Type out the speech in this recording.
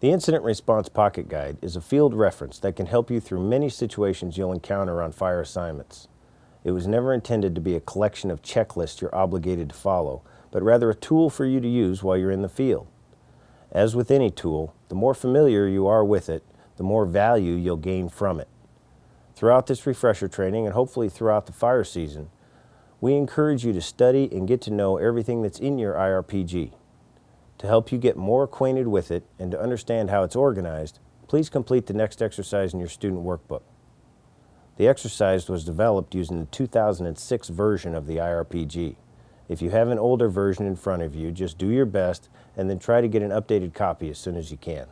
The Incident Response Pocket Guide is a field reference that can help you through many situations you'll encounter on fire assignments. It was never intended to be a collection of checklists you're obligated to follow, but rather a tool for you to use while you're in the field. As with any tool, the more familiar you are with it, the more value you'll gain from it. Throughout this refresher training and hopefully throughout the fire season, we encourage you to study and get to know everything that's in your IRPG. To help you get more acquainted with it and to understand how it's organized, please complete the next exercise in your student workbook. The exercise was developed using the 2006 version of the IRPG. If you have an older version in front of you, just do your best and then try to get an updated copy as soon as you can.